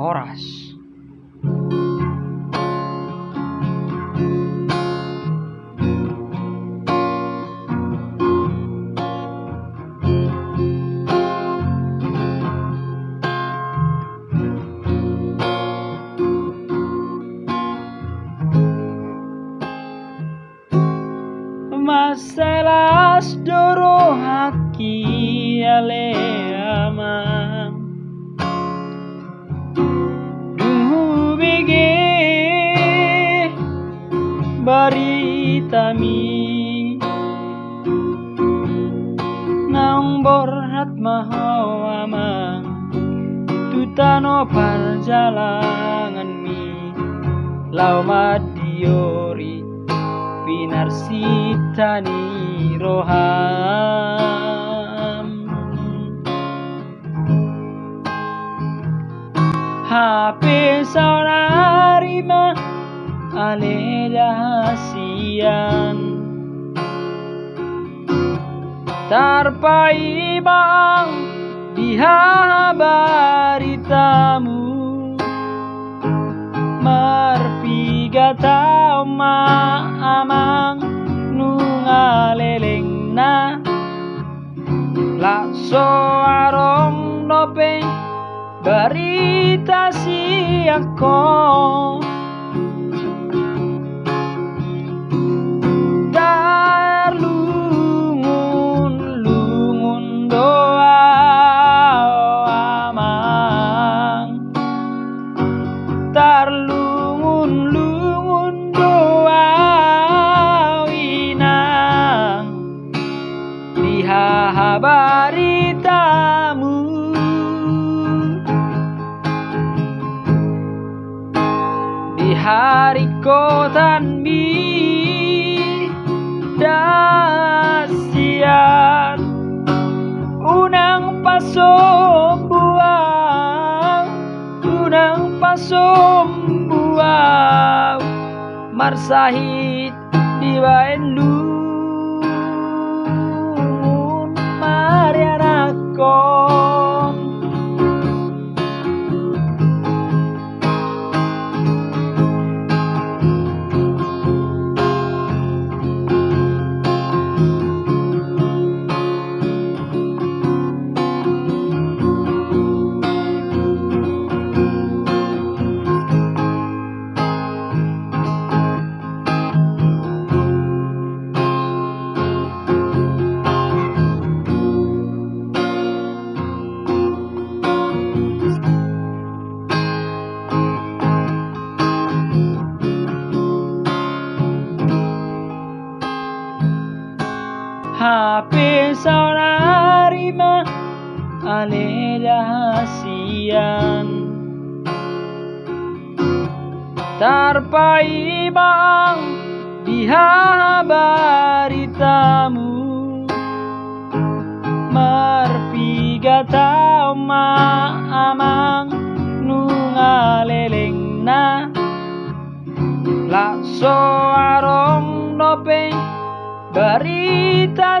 Horas. Masalah doro haki ale baritami Naung borhat mahau amang Tutano perjalanan mi. Lau madiori Pinarsitani roham. HP rahasian. Tarpai bang dihabaritamu Marpiga tao maamang nungaleleng na Lakso arong nopeng berita siako Dar dihabaritamu di hari kotanmi dasian unang pasombuang unang pasombuang. Marsahit di baendu HP saurarima ale rahasian. Tarpai bang dihabaritamu Marpiga tao maamang nungaleleng na. Lakso arong nopeng berita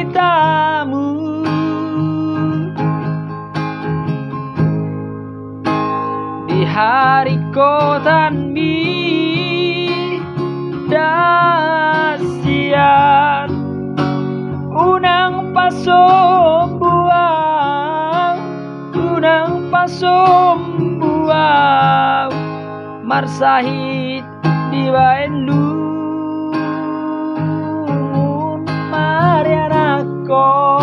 hari kotanmi dasian unang pasombuang unang pasombuang marsahit di baendu marianakom